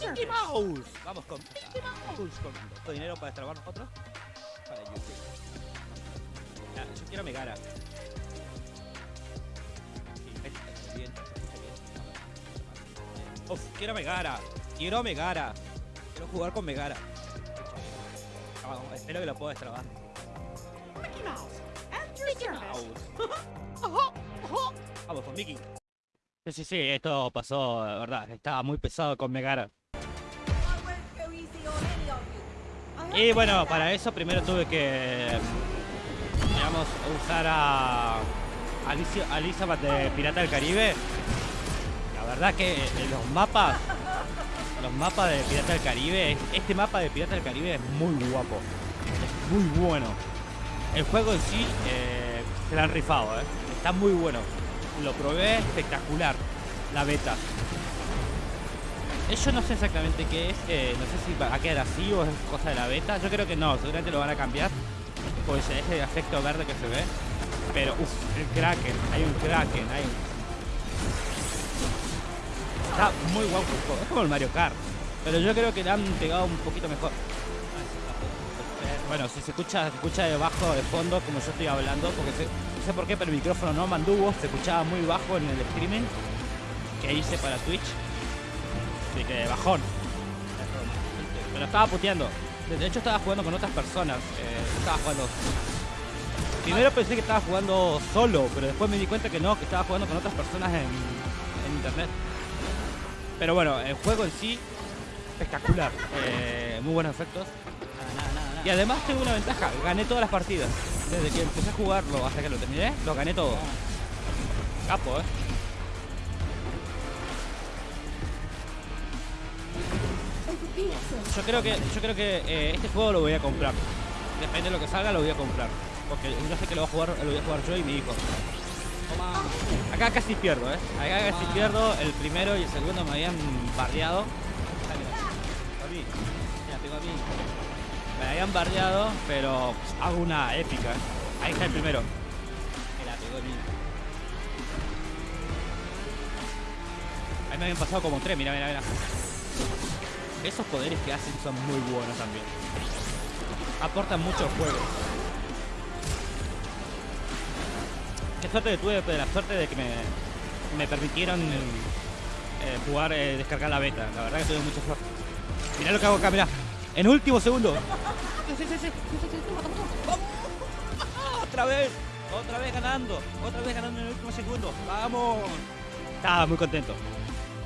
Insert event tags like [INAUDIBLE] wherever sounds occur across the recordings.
Mickey Mouse. Vamos con Mickey Mouse. Con dinero para destrabar nosotros. Para YouTube. Ya, yo quiero Megara. Sí, ahí está, bien. Uf, quiero Megara. Quiero Megara. Quiero jugar con Megara. Ah, espero que lo pueda destrabar. Mickey Mouse. Your service. [LAUGHS] Vamos con Mickey. Sí, sí, sí, esto pasó, de verdad. Estaba muy pesado con Megara. Y bueno, para eso primero tuve que, digamos, usar a Alicia, Elizabeth de Pirata del Caribe. La verdad que en los mapas, los mapas de Pirata del Caribe, este mapa de Pirata del Caribe es muy guapo. Es muy bueno. El juego en sí eh, se la han rifado, ¿eh? Está muy bueno. Lo probé espectacular, la beta. Yo no sé exactamente qué es, eh, no sé si va a quedar así o es cosa de la beta. Yo creo que no, seguramente lo van a cambiar. Pues ese efecto verde que se ve. Pero, uff, el Kraken, hay un Kraken, hay un... Está muy guapo es como el Mario Kart. Pero yo creo que le han pegado un poquito mejor. Bueno, si se escucha, se escucha de bajo, de fondo, como yo estoy hablando, porque sé- no sé por qué, pero el micrófono no manduvo, se escuchaba muy bajo en el streaming que hice para Twitch. Así que bajón. Pero estaba puteando. De hecho estaba jugando con otras personas. eh, estaba jugando. Primero pensé que estaba jugando solo, pero después me di cuenta que no, que estaba jugando con otras personas en, en internet. Pero bueno, el juego en sí, espectacular. eh, muy buenos efectos. Y además tengo una ventaja, gané todas las partidas. Desde que empecé a jugarlo hasta que lo terminé, lo gané todo. Capo, eh. Yo creo que, yo creo que eh, este juego lo voy a comprar. Depende de lo que salga, lo voy a comprar. Porque yo sé que lo voy a jugar, lo voy a jugar yo y mi hijo. Acá casi pierdo, eh. Acá casi pierdo. El primero y el segundo me habían mí. Mira, tengo a mí. Me habían bardeado, pero hago una épica. eh. Ahí está el primero. Mira, pegó a mí. Ahí me habían pasado como tres, mira, mira, mira. Esos poderes que hacen son muy buenos también. Aportan mucho al juego. Qué suerte que tuve, pero la suerte de que me, me permitieron eh, jugar, eh, descargar la beta. La verdad que tuve mucha suerte. Mirá lo que hago acá, mirá. En último segundo. Otra vez. Otra vez ganando. Otra vez ganando en el último segundo. Vamos. Estaba muy contento.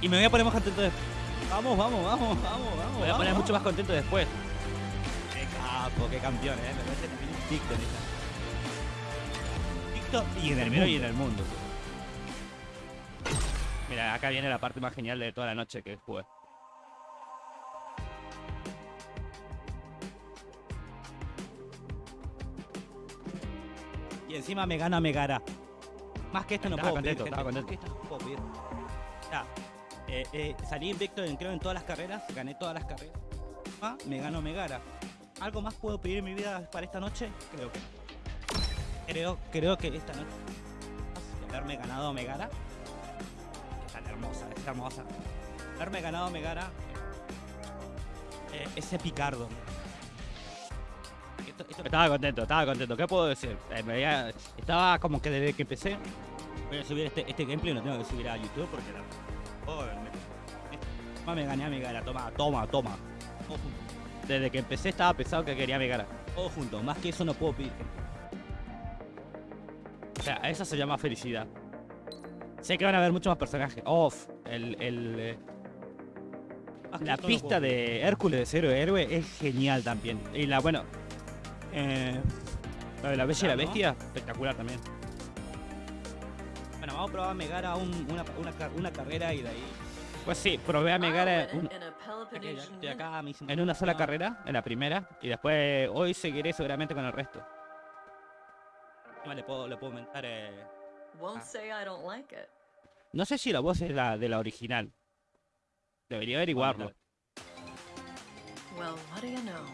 Y me voy a poner más contento después. Vamos, vamos, vamos, vamos, vamos. Me voy a poner mucho más contento después. Qué capo, qué campeón, eh. Me parece también un TikTok. TikTok y en el primero y en el mundo. Mira, acá viene la parte más genial de toda la noche que jugué. Y encima me gana Megara. Más que esto no Estaba puedo pedir, contento, gente. Más que esto no puedo pedir. Ya, eh, eh, salí invicto en, creo en todas las carreras, gané todas las carreras. Ah, me ganó Megara. ¿Algo más puedo pedir en mi vida para esta noche? Creo que. Creo, creo que esta noche haberme ganado Megara es tan hermosa, es hermosa. Haberme ganado Megara eh, ese picardo. Esto- esto- estaba contento, estaba contento. ¿Qué puedo decir? Me había- estaba como que desde que empecé voy a subir este, este gameplay, lo tengo que subir a YouTube porque la... Oh, me, me gané a Megara, toma, toma, toma. Todo junto. Desde que empecé estaba pensado que quería Megara. Todo junto, más que eso no puedo pedir. O sea, eso se llama felicidad. Sé que van a haber muchos más personajes. Off, el, el, eh, la pista de Hércules de Cero Héroe es genial también. Y la, bueno, eh, la de la Bella y la ¿no? Bestia, espectacular también. Bueno, vamos a probar a Megara un- una, una, car- una carrera y de ahí. Pues sí, probé a Megara un- en una sola carrera, en la primera, y después hoy seguiré seguramente con el resto. Encima Le puedo, le puedo aumentar. eh, Ah. No sé si la voz es la de la original. Debería averiguarlo. Well, what do you know?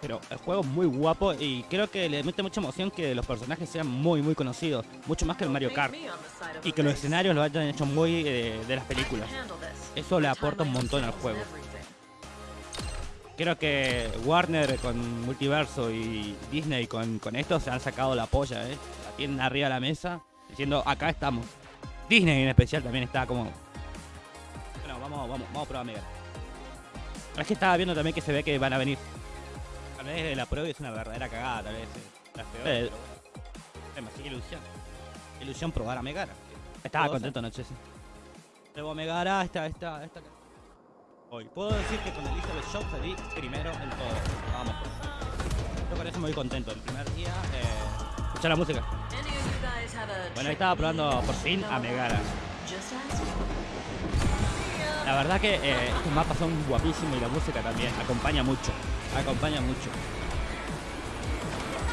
Pero el juego es muy guapo y creo que le mete mucha emoción que los personajes sean muy, muy conocidos. Mucho más que el Mario Kart. Y que los escenarios lo hayan hecho muy eh, de las películas. Eso le aporta un montón al juego. Creo que Warner con Multiverso y Disney con, con esto se han sacado la polla, ¿eh? La tienen arriba de la mesa diciendo acá estamos. Disney en especial también está como... Bueno, vamos, vamos, vamos a probar Mega. Es que estaba viendo también que se ve que van a venir. Tal vez la prueba es una verdadera cagada, tal vez. eh. Las peores, Eh, pero bueno. Demasiada ilusión. Ilusión probar a Megara. Estaba ¿Puedo contento anoche, sí. A Megara, esta, esta, esta. Hoy. Puedo decir que con Elizabeth Shop salí primero en todo. Vamos. Yo con eso me voy contento. El primer día, eh, escuchar la música. Bueno, ahí estaba probando por fin a Megara. La verdad que eh, estos mapas son guapísimos y la música también. Acompaña mucho. Acompaña mucho.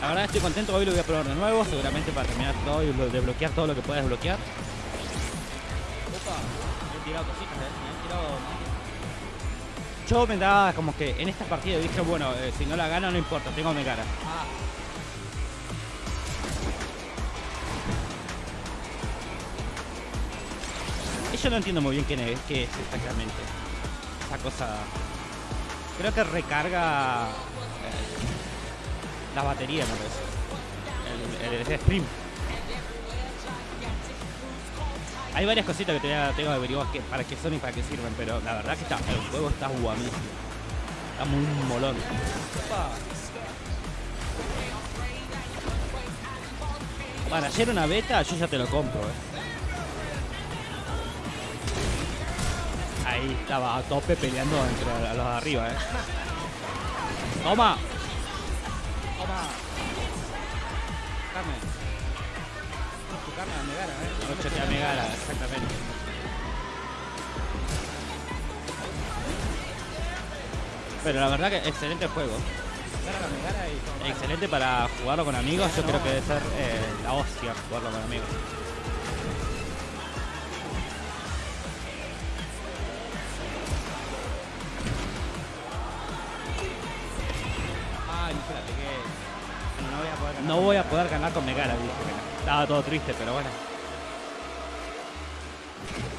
La verdad estoy contento. Hoy lo voy a probar de nuevo. Seguramente para terminar todo y lo- desbloquear todo lo que pueda desbloquear. Opa, han tirado cositas, eh. Me han tirado. Yo me daba como que en esta partida dije, bueno, eh, si no la gano no importa, tengo mi cara. Yo no entiendo muy bien qué es, qué es exactamente. Esa cosa. Creo que recarga eh, la batería, me parece. El, el, el stream. Hay varias cositas que tengo que averiguar que, para qué son y para qué sirven, pero la verdad que está, el juego está guapísimo. Está muy molón. Para ayer una beta, yo ya te lo compro, eh. Ahí estaba a tope peleando entre los de arriba, eh. Toma. Toma. Carne. Tu carne a Megara, eh. Noche te a Megara, exactamente. Pero la verdad que excelente juego. Excelente para jugarlo con amigos. Yo creo que debe ser eh, la hostia jugarlo con amigos. No voy a poder ganar. Con Megara, dije. Estaba todo triste, pero bueno.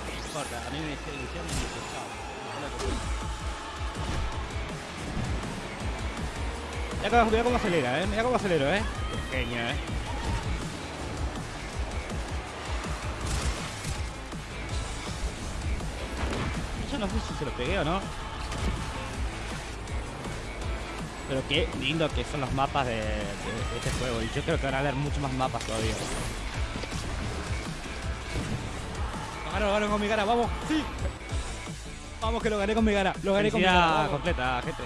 No importa, a mí me hizo ilusión y me dice, chao. Cómo, acelera, eh. Mira cómo acelero, eh. Genio, eh. Yo no sé si se lo pegué o no. Pero qué lindo que son los mapas de, de- de este juego. Y yo creo que van a haber muchos más mapas todavía. Lo gano, lo gano con mi cara, vamos. Sí. Vamos que lo gané con mi cara. Lo gané con mi cara. Vamos. completa, gente.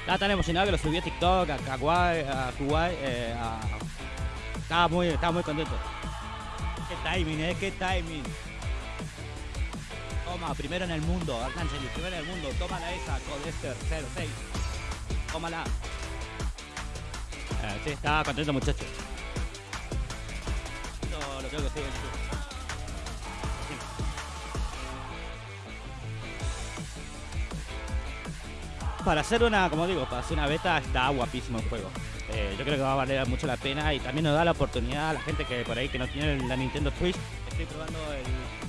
Estaba tan emocionado que lo subí a TikTok, a Kawaii, a Kuwait, eh, a... Estaba muy, estaba muy contento. Qué timing, eh, qué timing. Toma, primero en el mundo, Arcángel, primero en el mundo. Tómala esa, Codester 06. Tómala. Eh, sí, estaba contento, muchacho. Esto lo creo que sí, en. Para hacer una, como digo, para hacer una beta está guapísimo el juego. Eh, yo creo que va a valer mucho la pena y también nos da la oportunidad a la gente que por ahí que no tiene la Nintendo Switch. Estoy probando el.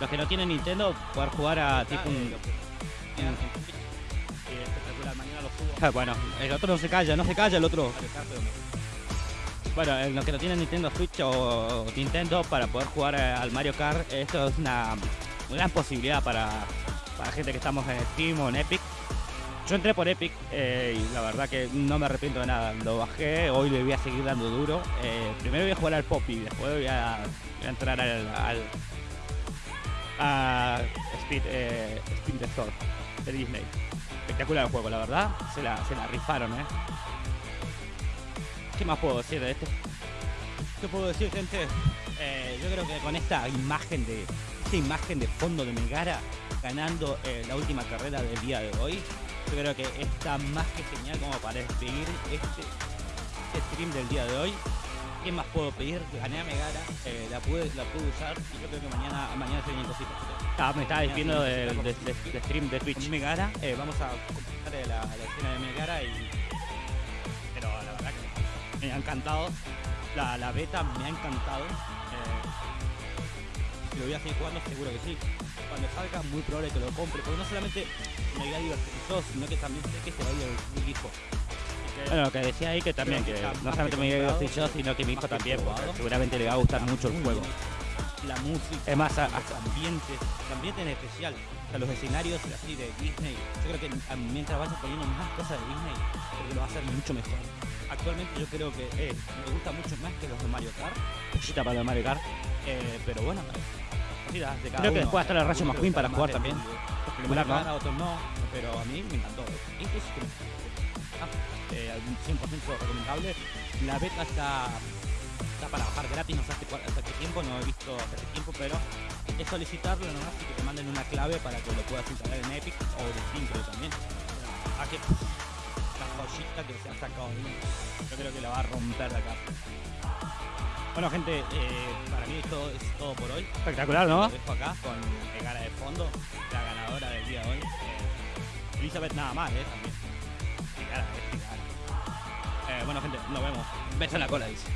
Los que no tienen Nintendo, poder jugar a tipo un. Ah, bueno, el otro no se calla, no se calla el otro. Bueno, los que no tienen Nintendo Switch o Nintendo para poder jugar eh, al Mario Kart, esto es una gran posibilidad para, para gente que estamos en Steam o en Epic. Yo entré por Epic eh, y la verdad que no me arrepiento de nada. Lo bajé, hoy le voy a seguir dando duro. Eh, primero voy a jugar al Poppy, después voy a, voy a entrar al, al a Speed, eh, Speed the Store de Disney. Espectacular el juego, la verdad. Se la, se la rifaron, ¿eh? ¿Qué más puedo decir de este? ¿Qué puedo decir, gente? Eh, yo creo que con esta imagen de esta imagen de fondo de Megara ganando eh, la última carrera del día de hoy, yo creo que está más que genial como para despedir este, este stream del día de hoy. ¿Qué más puedo pedir? Gané a Megara, eh, la, pude, la pude usar y yo creo que mañana, mañana se vienen cositas. Ah, me estaba Mañana diciendo se de, vienen de- cositas. de- de stream de Twitch. Con Megara, eh, vamos a comentar eh, la, la escena de Megara y... Pero la verdad que me ha encantado. La, la beta me ha encantado. Eh, lo voy a seguir jugando, seguro que sí. Cuando salga, muy probable que lo compre, porque no solamente me voy a divertir yo, sino que también sé que se va a divertir mi hijo. Bueno, lo que decía ahí que también, que no solamente me iba a yo, sino que mi hijo también, porque seguramente le va a gustar mucho el juego. La música, Es más, a- los ambientes, ambiente en especial, o sea, los escenarios así de Disney. Yo creo que a- mientras vaya poniendo más cosas de Disney, creo que lo va a hacer mucho mejor. Actualmente yo creo que eh, me gusta mucho más que los de Mario Kart, para el Mario Kart. eh, pero bueno, de cada Creo que uno. después a estar el Rayo McQueen para jugar también. Mario ¿no? Otros no, pero a mí me encantó. Este eh, algún 100% recomendable. La beta está, está para bajar gratis, no sé hasta, qué tiempo, no he visto hasta qué tiempo, pero es solicitarlo nomás y que te manden una clave para que lo puedas instalar en Epic o en Steam creo también. A que la joyita que se ha sacado yo creo que la va a romper de acá. Bueno gente, eh, para mí esto es todo por hoy. Espectacular, ¿no? Lo dejo acá con Megara de fondo, la ganadora del día de hoy. Eh, Elizabeth nada mal, ¿eh? También. Bueno, gente, nos vemos. Beso en la cola, dice.